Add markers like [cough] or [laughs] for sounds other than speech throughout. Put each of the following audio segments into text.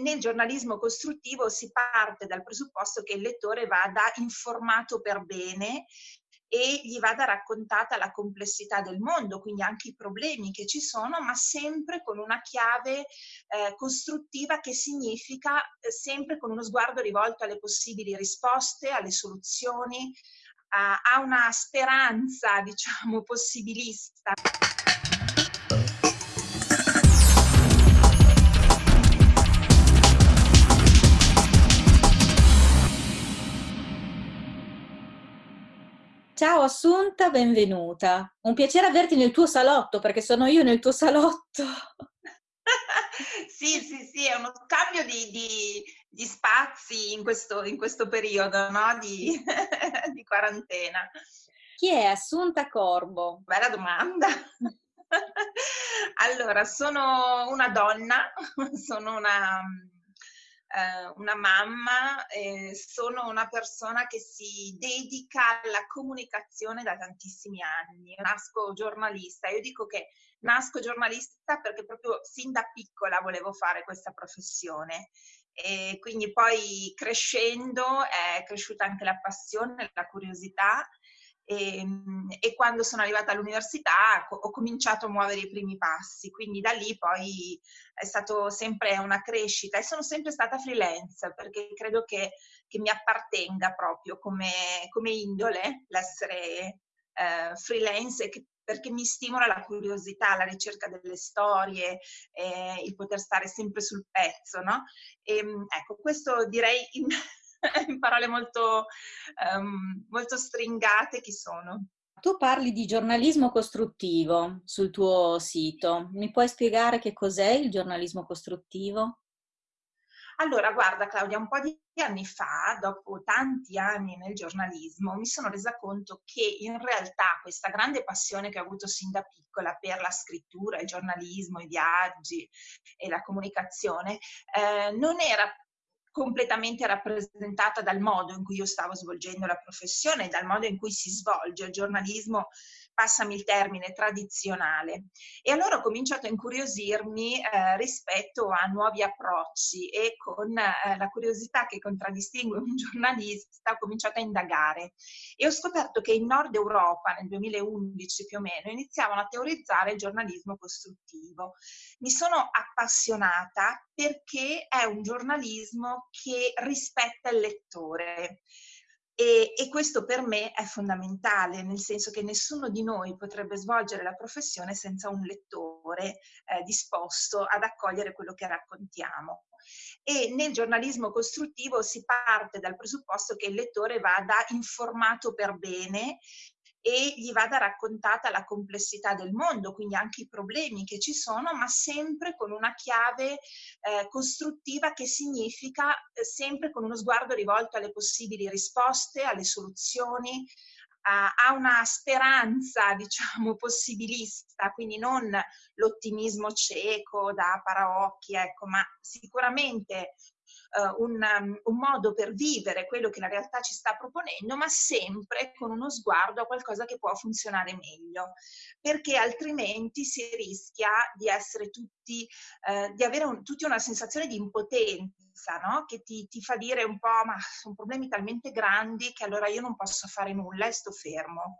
nel giornalismo costruttivo si parte dal presupposto che il lettore vada informato per bene e gli vada raccontata la complessità del mondo, quindi anche i problemi che ci sono, ma sempre con una chiave eh, costruttiva che significa eh, sempre con uno sguardo rivolto alle possibili risposte, alle soluzioni, a, a una speranza, diciamo, possibilista. Ciao Assunta, benvenuta. Un piacere averti nel tuo salotto, perché sono io nel tuo salotto. [laughs] sì, sì, sì, è uno scambio di, di, di spazi in questo, in questo, periodo no? di, [laughs] di quarantena. Chi è Assunta Corbo? Bella domanda. [laughs] allora, sono una donna, sono una eh, una mamma, eh, sono una persona che si dedica alla comunicazione da tantissimi anni. Nasco giornalista, io dico che nasco giornalista perché proprio sin da piccola volevo fare questa professione. E quindi poi crescendo è cresciuta anche la passione, la curiosità e, ehm, e, quando sono arrivata all'università ho cominciato a muovere i primi passi, quindi da lì poi è stato sempre una crescita e sono sempre stata freelance perché credo che, che mi appartenga proprio come, come indole l'essere eh, freelance che, perché mi stimola la curiosità, la ricerca delle storie, eh, il poter stare sempre sul pezzo, no? E, ehm, ecco, questo direi in, [laughs] in parole molto, um, molto stringate chi sono. Tu parli di giornalismo costruttivo sul tuo sito. Mi puoi spiegare che cos'è il giornalismo costruttivo? Allora, guarda Claudia, un po' di anni fa, dopo tanti anni nel giornalismo, mi sono resa conto che in realtà questa grande passione che ho avuto sin da piccola per la scrittura, il giornalismo, i viaggi e la comunicazione, eh, non era completamente rappresentata dal modo in cui io stavo svolgendo la professione, dal modo in cui si svolge il giornalismo passami il termine, tradizionale. E allora ho cominciato a incuriosirmi eh, rispetto a nuovi approcci e con eh, la curiosità che contraddistingue un [laughs] giornalista ho cominciato a indagare e ho scoperto che in Nord Europa nel 2011 più o meno iniziavano a teorizzare il giornalismo costruttivo. Mi sono appassionata perché è un giornalismo che rispetta il lettore e, e, questo per me è fondamentale, nel senso che nessuno di noi potrebbe svolgere la professione senza un lettore eh, disposto ad accogliere quello che raccontiamo. E nel giornalismo costruttivo si parte dal presupposto che il lettore vada informato per bene e gli vada raccontata la complessità del mondo, quindi anche i problemi che ci sono, ma sempre con una chiave eh, costruttiva che significa eh, sempre con uno sguardo rivolto alle possibili risposte, alle soluzioni, a, a una speranza, [laughs] diciamo, possibilista, quindi non l'ottimismo cieco da paraocchi, ecco, ma sicuramente uh, un, um, un, modo per vivere quello che la realtà ci sta proponendo, ma sempre con uno sguardo a qualcosa che può funzionare meglio, perché altrimenti si rischia di essere tutti, uh, di avere un, tutti una sensazione di impotenza, no? che ti, ti fa dire un po', ma sono problemi talmente grandi che allora io non posso fare nulla e sto fermo.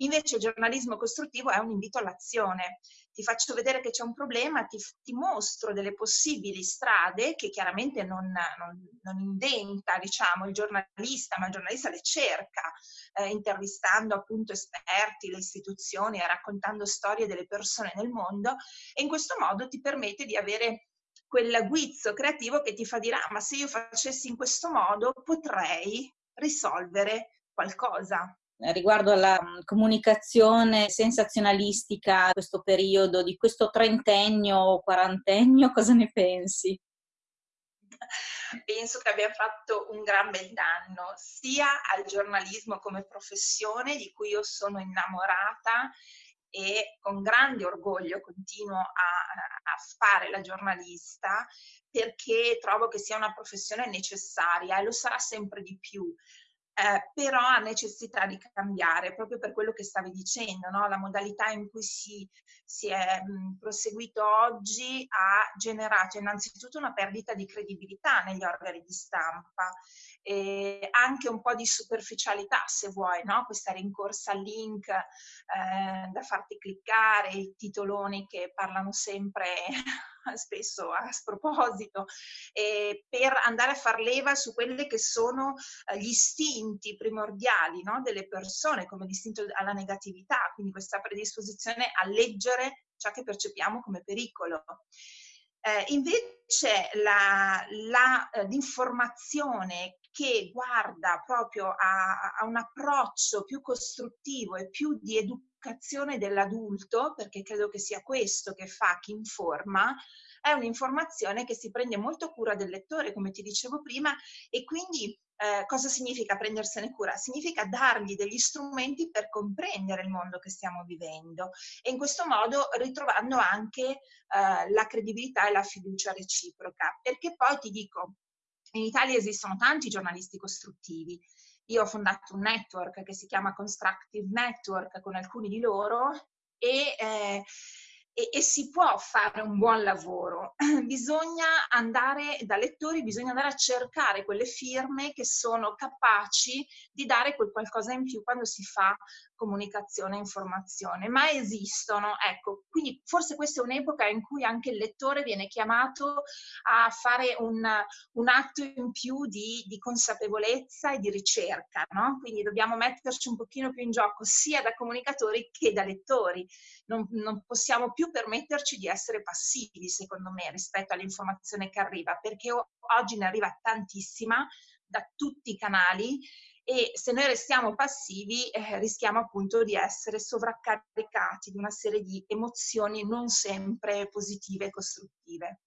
Invece il giornalismo costruttivo è un invito all'azione. Ti faccio vedere che c'è un problema, ti, ti, mostro delle possibili strade che chiaramente non, non, non, inventa diciamo, il giornalista, ma il giornalista le cerca, eh, intervistando appunto esperti, le istituzioni raccontando storie delle persone nel mondo e in questo modo ti permette di avere quel guizzo creativo che ti fa dire ah, ma se io facessi in questo modo potrei risolvere qualcosa riguardo alla mm, comunicazione sensazionalistica, questo periodo, di questo trentennio o quarantennio, [laughs] cosa ne pensi? Penso che abbia fatto un gran bel danno sia al giornalismo come professione di cui io sono innamorata e con grande orgoglio continuo a, a, fare la giornalista perché trovo che sia una professione necessaria e lo sarà sempre di più eh, però ha necessità di cambiare proprio per quello che stavi dicendo, no? la modalità in cui si, si è mh, proseguito oggi ha generato innanzitutto una perdita di credibilità negli organi di stampa e anche un po' di superficialità se vuoi, no? questa rincorsa al link eh, da farti cliccare, i titoloni che parlano sempre [laughs] spesso a sproposito, eh, per andare a far leva su quelli che sono eh, gli istinti primordiali no? delle persone, come l'istinto alla negatività, quindi questa predisposizione a leggere ciò che percepiamo come pericolo. Eh, invece eh, l'informazione che guarda proprio a, a, un approccio più costruttivo e più di educazione dell'adulto, perché credo che sia questo che fa chi informa, è un'informazione che si prende molto cura del lettore, come ti dicevo prima, e quindi eh, cosa significa prendersene cura? Significa dargli degli strumenti per comprendere il mondo che stiamo vivendo e in questo modo ritrovando anche eh, la credibilità e la fiducia reciproca. Perché poi ti dico, in Italia esistono tanti giornalisti costruttivi. Io ho fondato un network che si chiama Constructive Network con alcuni di loro e eh, e, e, si può fare un buon lavoro. [clears throat] Bisogna andare da lettori, bisogna andare a cercare quelle firme che sono capaci di dare quel qualcosa in più quando si fa comunicazione e informazione, ma esistono, ecco, quindi forse questa è un'epoca in cui anche il lettore viene chiamato a fare un, un atto in più di, di, consapevolezza e di ricerca, no? Quindi dobbiamo metterci un pochino più in gioco sia da comunicatori che da lettori, non, non possiamo più permetterci di essere passivi, secondo me, rispetto all'informazione che arriva, perché oggi ne arriva tantissima da tutti i canali e se noi restiamo passivi eh, rischiamo appunto di essere sovraccaricati di una serie di emozioni non sempre positive e costruttive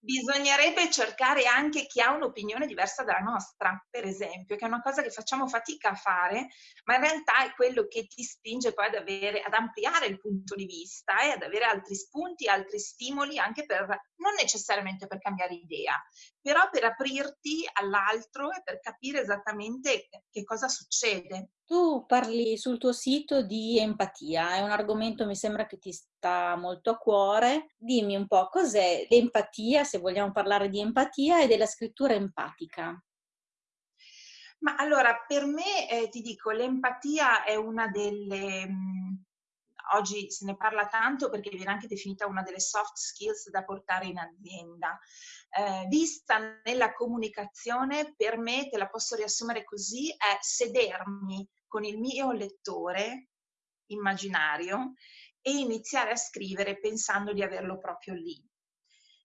bisognerebbe cercare anche chi ha un'opinione diversa dalla nostra, per esempio, che è una cosa che facciamo fatica a fare, ma in realtà è quello che ti spinge poi ad, avere, ad ampliare il punto di vista e ad avere altri spunti, altri stimoli, anche per, non necessariamente per cambiare idea, però per aprirti all'altro e per capire esattamente che cosa succede. Tu parli sul tuo sito di empatia, è un argomento mi sembra che ti sta molto a cuore. Dimmi un po' cos'è l'empatia, se vogliamo parlare di empatia, e della scrittura empatica. Ma allora, per me, eh, ti dico, l'empatia è una delle... Mh, mm, oggi se ne parla tanto perché viene anche definita una delle soft skills da portare in azienda. Eh, vista nella comunicazione, per me, te la posso riassumere così, è sedermi con il mio lettore immaginario e iniziare a scrivere pensando di averlo proprio lì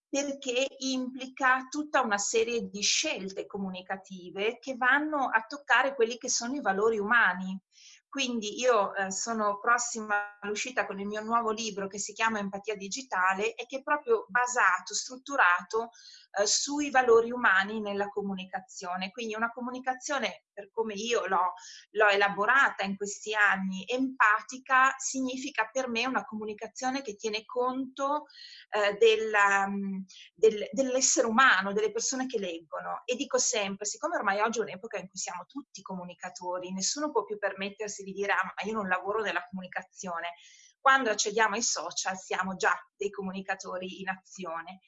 perché implica tutta una serie di scelte comunicative che vanno a toccare quelli che sono i valori umani. Quindi io eh, sono prossima all'uscita con il mio nuovo libro che si chiama Empatia Digitale e che è proprio basato, strutturato eh, sui valori umani nella comunicazione. Quindi una comunicazione, per come io l'ho, l'ho elaborata in questi anni, empatica, significa per me una comunicazione che tiene conto eh, della, mm, del, dell'essere umano, delle persone che leggono. E dico sempre, siccome ormai oggi è un'epoca in cui siamo tutti comunicatori, nessuno può più permettersi di dire, ah, ma io non lavoro nella comunicazione. Quando accediamo ai social siamo già dei comunicatori in azione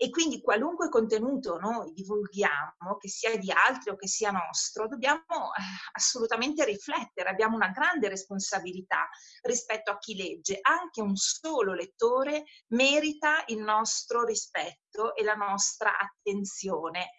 e quindi qualunque contenuto noi divulghiamo, che sia di altri o che sia nostro, dobbiamo eh, assolutamente riflettere, abbiamo una grande responsabilità rispetto a chi legge. Anche un solo lettore merita il nostro rispetto e la nostra attenzione.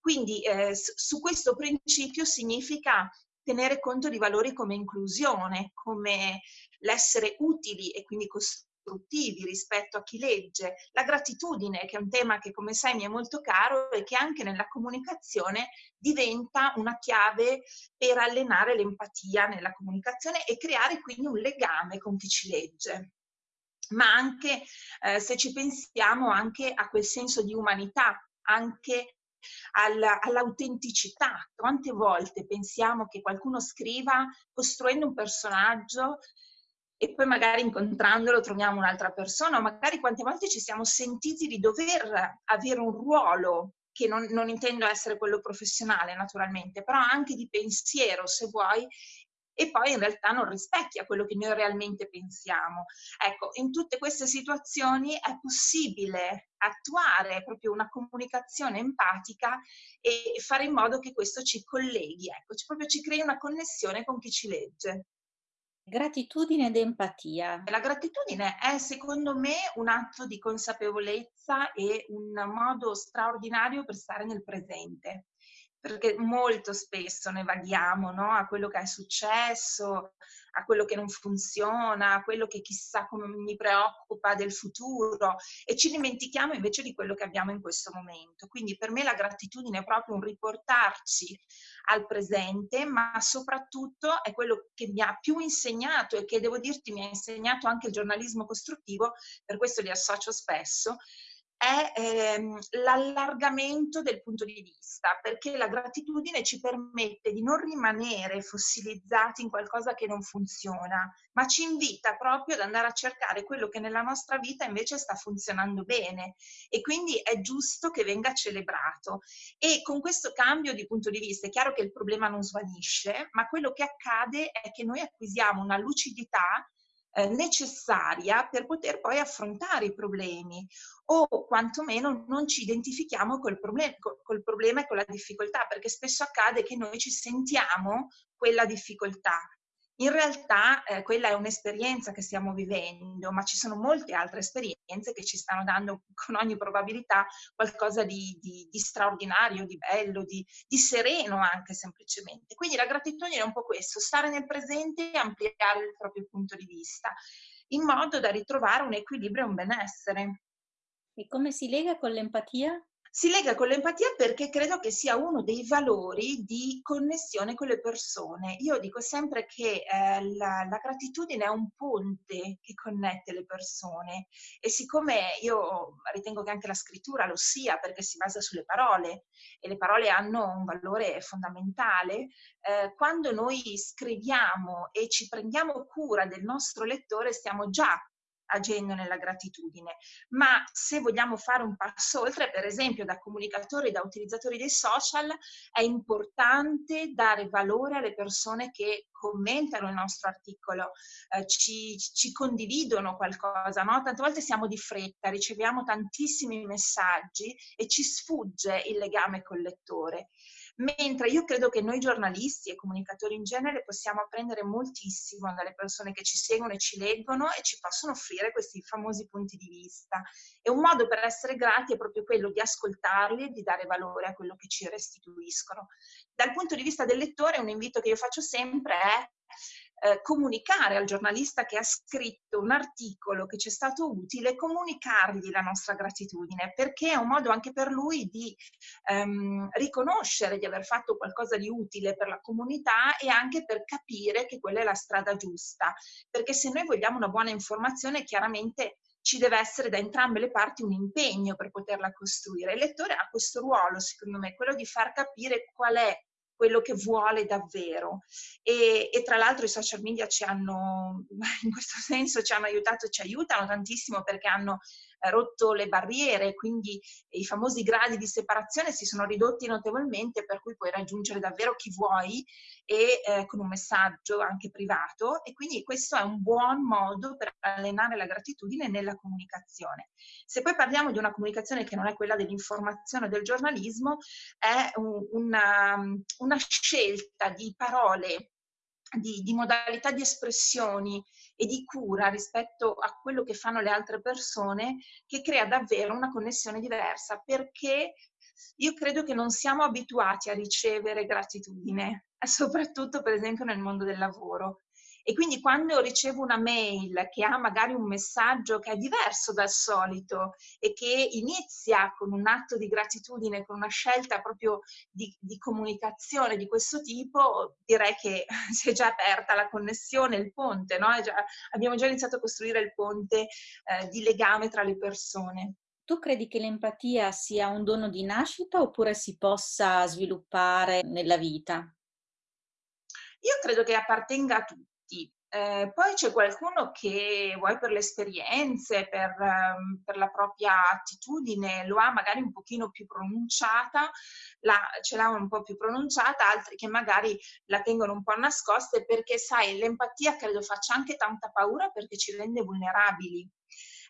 Quindi eh, su questo principio significa tenere conto di valori come inclusione, come l'essere utili e quindi costruire costruttivi rispetto a chi legge, la gratitudine, che è un tema che come sai mi è molto caro e che anche nella comunicazione diventa una chiave per allenare l'empatia nella comunicazione e creare quindi un legame con chi ci legge ma anche eh, se ci pensiamo anche a quel senso di umanità, anche all'autenticità. Quante volte pensiamo che qualcuno scriva costruendo un personaggio e poi magari incontrandolo troviamo un'altra persona, magari quante volte ci siamo sentiti di dover avere un ruolo che non, non intendo essere quello professionale naturalmente, però anche di pensiero se vuoi e poi in realtà non rispecchia quello che noi realmente pensiamo. Ecco, in tutte queste situazioni è possibile attuare proprio una comunicazione empatica e fare in modo che questo ci colleghi, ecco, proprio ci crei una connessione con chi ci legge. Gratitudine ed empatia. La gratitudine è secondo me un atto di consapevolezza e un modo straordinario per stare nel presente perché molto spesso ne vaghiamo no? a quello che è successo, a quello che non funziona, a quello che chissà come mi preoccupa del futuro e ci dimentichiamo invece di quello che abbiamo in questo momento. Quindi per me la gratitudine è proprio un riportarci al presente, ma soprattutto è quello che mi ha più insegnato e che devo dirti mi ha insegnato anche il giornalismo costruttivo, per questo li associo spesso, è ehm, l'allargamento del punto di vista, perché la gratitudine ci permette di non rimanere fossilizzati in qualcosa che non funziona, ma ci invita proprio ad andare a cercare quello che nella nostra vita invece sta funzionando bene e quindi è giusto che venga celebrato. E con questo cambio di punto di vista è chiaro che il problema non svanisce, ma quello che accade è che noi acquisiamo una lucidità eh, necessaria per poter poi affrontare i problemi o quantomeno non ci identifichiamo col, problem- col problema e con la difficoltà, perché spesso accade che noi ci sentiamo quella difficoltà in realtà eh, quella è un'esperienza che stiamo vivendo, ma ci sono molte altre esperienze che ci stanno dando [laughs] con ogni probabilità qualcosa di, di, di straordinario, di bello, di, di, sereno anche semplicemente. Quindi la gratitudine è un po' questo, stare nel presente e ampliare il proprio punto di vista, in modo da ritrovare un equilibrio e un benessere. E come si lega con l'empatia? Si lega con l'empatia perché credo che sia uno dei valori di connessione con le persone. Io dico sempre che eh, la, la, gratitudine è un ponte che connette le persone e siccome io ritengo che anche la scrittura lo sia perché si basa sulle parole e le parole hanno un valore fondamentale, eh, quando noi scriviamo e ci prendiamo cura del nostro lettore stiamo già agendo nella gratitudine. Ma se vogliamo fare un passo oltre, per esempio da comunicatori, da utilizzatori dei social, è importante dare valore alle persone che commentano il nostro articolo, eh, ci, ci, condividono qualcosa, no? Tante volte siamo di fretta, riceviamo tantissimi messaggi e ci sfugge il legame col lettore mentre io credo che noi giornalisti e comunicatori in genere possiamo apprendere moltissimo dalle persone che ci seguono e ci leggono e ci possono offrire questi famosi punti di vista. E un modo per essere grati è proprio quello di ascoltarli e di dare valore a quello che ci restituiscono. Dal punto di vista del lettore, un invito che io faccio sempre è eh, comunicare al giornalista che ha scritto un articolo che ci è stato utile, comunicargli la nostra gratitudine, perché è un modo anche per lui di ehm, riconoscere di aver fatto qualcosa di utile per la comunità e anche per capire che quella è la strada giusta. Perché se noi vogliamo una buona informazione, chiaramente ci deve essere da entrambe le parti un impegno per poterla costruire. Il lettore ha questo ruolo, secondo me, quello di far capire qual è quello che vuole davvero. E, e, tra l'altro i social media ci hanno, [laughs] in questo senso, ci hanno aiutato, ci aiutano tantissimo perché hanno rotto le barriere, quindi i famosi gradi di separazione si sono ridotti notevolmente, per cui puoi raggiungere davvero chi vuoi e eh, con un messaggio anche privato e quindi questo è un buon modo per allenare la gratitudine nella comunicazione. Se poi parliamo di una comunicazione che non è quella dell'informazione o del giornalismo, è un, una, una scelta di parole di, di, modalità di espressioni e di cura rispetto a quello che fanno le altre persone che crea davvero una connessione diversa perché io credo che non siamo abituati a ricevere gratitudine, [laughs] soprattutto per esempio nel mondo del lavoro. E quindi quando ricevo una mail che ha magari un messaggio che è diverso dal solito e che inizia con un atto di gratitudine, con una scelta proprio di, di comunicazione di questo tipo, direi che [laughs] si è già aperta la connessione, il ponte, no? già, abbiamo già iniziato a costruire il ponte eh, di legame tra le persone. Tu credi che l'empatia sia un dono di nascita oppure si possa sviluppare nella vita? Io credo che appartenga a tutti Eh, poi c'è qualcuno che vuoi per le esperienze, per, um, per, la propria attitudine, lo ha magari un pochino più pronunciata, la, ce l'ha un po' più pronunciata, altri che magari la tengono un po' nascoste perché sai, l'empatia credo faccia anche tanta paura perché ci rende vulnerabili.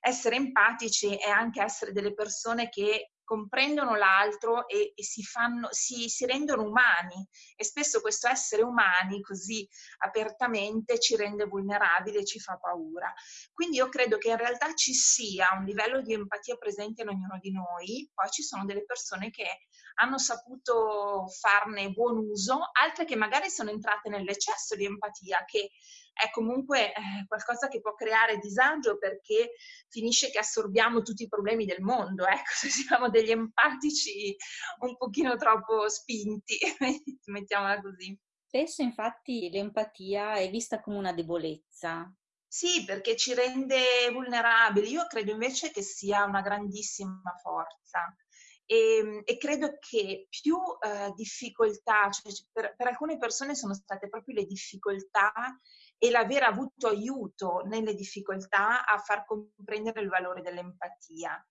Essere empatici è anche essere delle persone che comprendono l'altro e, e si, fanno, si, si, rendono umani e spesso questo essere umani così apertamente ci rende vulnerabili e ci fa paura. Quindi io credo che in realtà ci sia un livello di empatia presente in ognuno di noi, poi ci sono delle persone che hanno saputo farne buon uso, altre che magari sono entrate nell'eccesso di empatia che è comunque eh, qualcosa che può creare disagio perché finisce che assorbiamo tutti i problemi del mondo, [laughs] ecco, se siamo degli empatici un pochino troppo spinti, [laughs] mettiamola così. Spesso infatti l'empatia è vista come una debolezza. Sì, perché ci rende vulnerabili. Io credo invece che sia una grandissima forza. E, ehm, e, credo che più eh, difficoltà, cioè per, per, alcune persone sono state proprio le difficoltà e l'aver avuto aiuto nelle difficoltà a far comprendere il valore dell'empatia.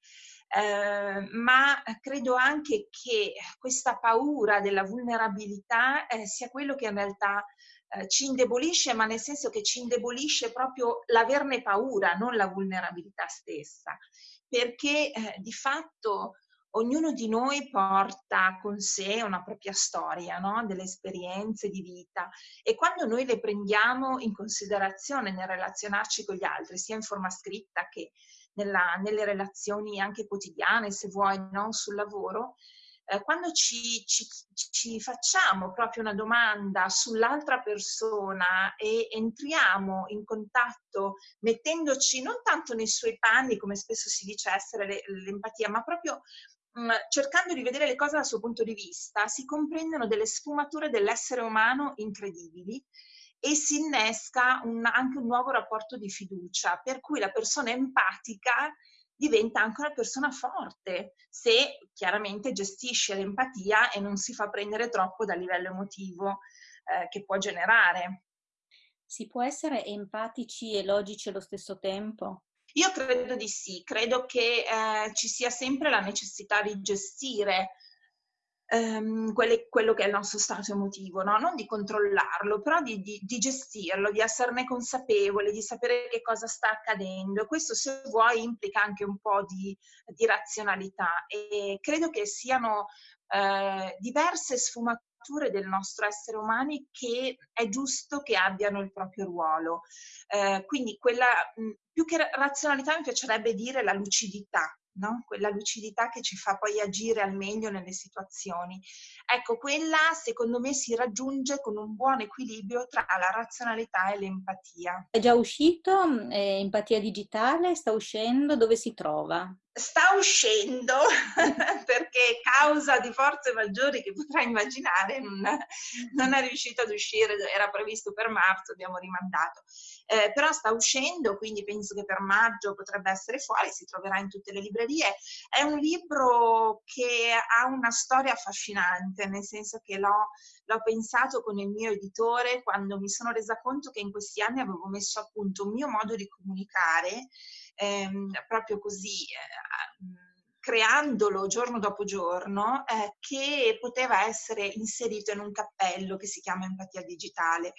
Eh, ma credo anche che questa paura della vulnerabilità eh, sia quello che in realtà eh, ci indebolisce, ma nel senso che ci indebolisce proprio l'averne paura, non la vulnerabilità stessa, perché eh, di fatto ognuno di noi porta con sé una propria storia, no? delle esperienze di vita e quando noi le prendiamo in considerazione nel relazionarci con gli altri, sia in forma scritta che nella, nelle relazioni anche quotidiane, se vuoi, no? sul lavoro, eh, quando ci, ci, ci, facciamo proprio una domanda sull'altra persona e entriamo in contatto mettendoci non tanto nei suoi panni, come spesso si dice essere l'empatia, ma proprio cercando di vedere le cose dal suo punto di vista, si comprendono delle sfumature dell'essere umano incredibili e si innesca un, anche un nuovo rapporto di fiducia, per cui la persona empatica diventa anche una persona forte, se chiaramente gestisce l'empatia e non si fa prendere troppo dal livello emotivo eh, che può generare. Si può essere empatici e logici allo stesso tempo? Io credo di sì, credo che eh, ci sia sempre la necessità di gestire ehm, quelle, quello che è il nostro stato emotivo, no? non di controllarlo, però di, di, di, gestirlo, di esserne consapevole, di sapere che cosa sta accadendo. Questo, se vuoi, implica anche un po' di, di razionalità e credo che siano eh, diverse sfumature del nostro essere umani che è giusto che abbiano il proprio ruolo. Eh, quindi quella, più che razionalità mi piacerebbe dire la lucidità, no? quella lucidità che ci fa poi agire al meglio nelle situazioni. Ecco, quella secondo me si raggiunge con un buon equilibrio tra la razionalità e l'empatia. È già uscito? Eh, empatia digitale? Sta uscendo? Dove si trova? Sta uscendo [laughs] perché causa di forze maggiori che potrai immaginare non, non, è riuscito ad uscire, era previsto per marzo, abbiamo rimandato. Eh, però sta uscendo, quindi penso che per maggio potrebbe essere fuori, si troverà in tutte le librerie. È un libro che ha una storia affascinante, nel senso che l'ho, l'ho pensato con il mio editore quando mi sono resa conto che in questi anni avevo messo a punto un mio modo di comunicare ehm, proprio così, eh, creandolo giorno dopo giorno, eh, che poteva essere inserito in un cappello che si chiama empatia digitale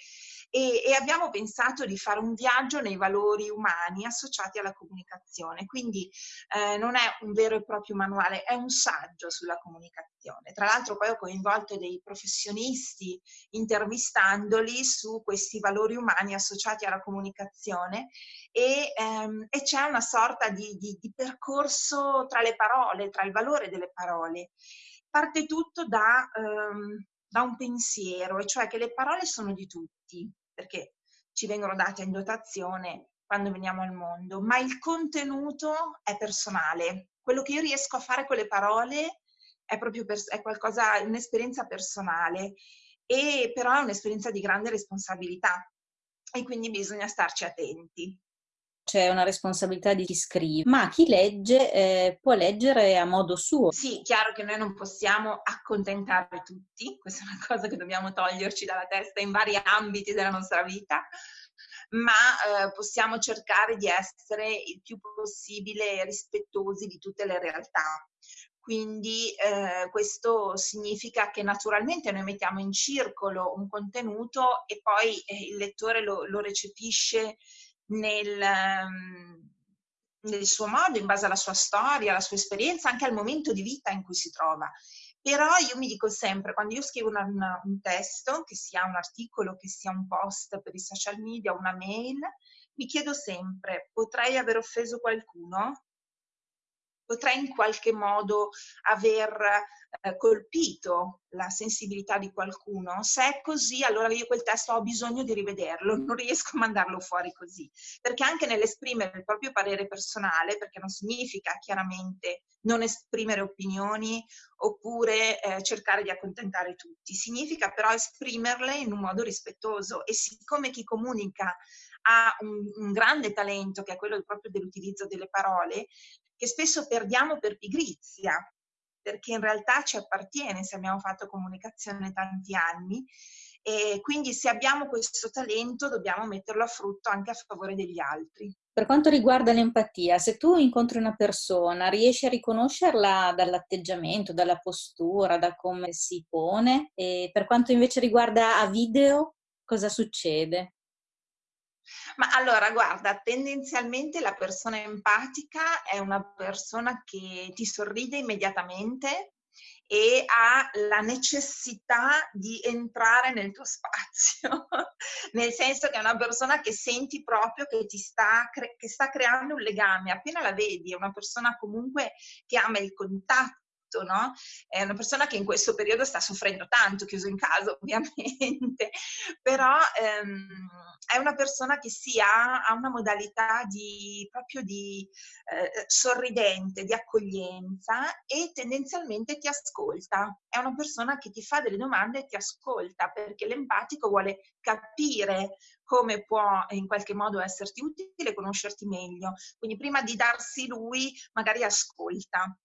e, e, abbiamo pensato di fare un viaggio nei valori umani associati alla comunicazione. Quindi eh, non è un vero e proprio manuale, è un saggio sulla comunicazione. Tra l'altro poi ho coinvolto dei professionisti intervistandoli su questi valori umani associati alla comunicazione e, ehm, e c'è una sorta di, di, di percorso tra le parole, tra il valore delle parole. Parte tutto da, um, da un pensiero, e cioè che le parole sono di tutti, perché ci vengono date in dotazione quando veniamo al mondo, ma il contenuto è personale. Quello che io riesco a fare con le parole è proprio per, è qualcosa, un'esperienza personale, e però è un'esperienza di grande responsabilità e quindi bisogna starci attenti c'è una responsabilità di chi scrive, ma chi legge eh, può leggere a modo suo. Sì, chiaro che noi non possiamo accontentare tutti, questa è una cosa che dobbiamo toglierci dalla testa in vari ambiti della nostra vita, ma eh, possiamo cercare di essere il più possibile rispettosi di tutte le realtà. Quindi eh, questo significa che naturalmente noi mettiamo in circolo un contenuto e poi eh, il lettore lo, lo recepisce nel, um, nel suo modo, in base alla sua storia, alla sua esperienza, anche al momento di vita in cui si trova. Però io mi dico sempre, quando io scrivo una, una, un testo, che sia un articolo, che sia un post per i social media, una mail, mi chiedo sempre, potrei aver offeso qualcuno? Potrei in qualche modo aver eh, colpito la sensibilità di qualcuno. Se è così, allora io quel testo ho bisogno di rivederlo, non riesco a mandarlo fuori così. Perché anche nell'esprimere il proprio parere personale, perché non significa chiaramente non esprimere opinioni oppure eh, cercare di accontentare tutti, significa però esprimerle in un modo rispettoso e siccome chi comunica ha un, un, grande talento che è quello proprio dell'utilizzo delle parole, che spesso perdiamo per pigrizia, perché in realtà ci appartiene se abbiamo fatto comunicazione tanti anni e quindi se abbiamo questo talento dobbiamo metterlo a frutto anche a favore degli altri. Per quanto riguarda l'empatia, se tu incontri una persona, riesci a riconoscerla dall'atteggiamento, dalla postura, da come si pone? E per quanto invece riguarda a video, cosa succede? Ma allora, guarda, tendenzialmente la persona empatica è una persona che ti sorride immediatamente e ha la necessità di entrare nel tuo [laughs] spazio, nel senso che è una persona che senti proprio che ti sta, cre- che sta creando un legame, appena la vedi, è una persona comunque che ama il contatto tutto, no? È una persona che in questo periodo sta soffrendo tanto, chiuso in casa [laughs] ovviamente, però ehm, è una persona che sì, ha, ha una modalità di, proprio di eh, sorridente, di accoglienza e tendenzialmente ti ascolta. È una persona che ti fa delle domande e ti ascolta perché l'empatico vuole capire come può in qualche modo esserti utile, conoscerti meglio. Quindi prima di darsi lui, magari ascolta.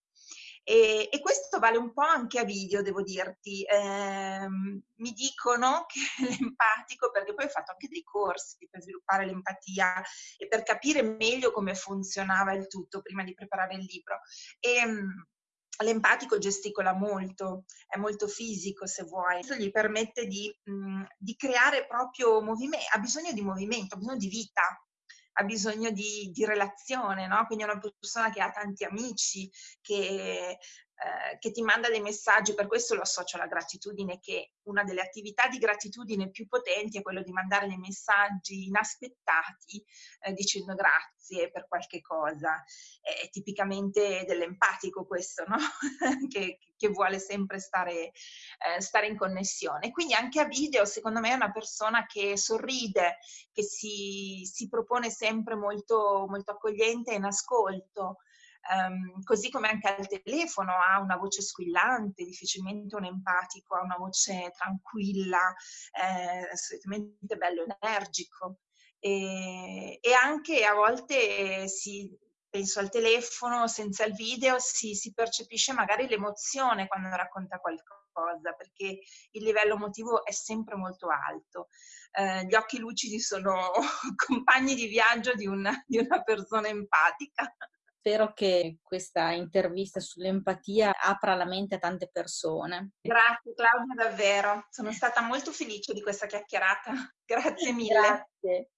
E, e, questo vale un po' anche a video, devo dirti. Eh, mi dicono [laughs] che l'empatico, perché poi ho fatto anche dei corsi per sviluppare l'empatia e per capire meglio come funzionava il tutto prima di preparare il libro. E, ehm, L'empatico gesticola molto, è molto fisico se vuoi, questo gli permette di, mh, di creare proprio movimento, ha bisogno di movimento, ha bisogno di vita, ha bisogno di, di relazione, no? quindi è una persona che ha tanti amici, che eh, che ti manda dei messaggi, per questo lo associo alla gratitudine, che una delle attività di gratitudine più potenti è quello di mandare dei messaggi inaspettati eh, dicendo grazie per qualche cosa. È, tipicamente dell'empatico questo, no? [laughs] che, che, vuole sempre stare, eh, stare in connessione. Quindi anche a video, secondo me, è una persona che sorride, che si, si propone sempre molto, molto accogliente e in ascolto. Um, così come anche al telefono ha una voce squillante, difficilmente un empatico, ha una voce tranquilla, eh, assolutamente bello energico. E, e, anche a volte si, penso al telefono, senza il video, si, si percepisce magari l'emozione quando racconta qualcosa, perché il livello emotivo è sempre molto alto. Eh, gli occhi lucidi sono [laughs] compagni di viaggio di una, di una persona empatica. Spero che questa intervista sull'empatia apra la mente a tante persone. Grazie Claudia, davvero. Sono stata molto felice di questa chiacchierata. [laughs] Grazie mille. Grazie.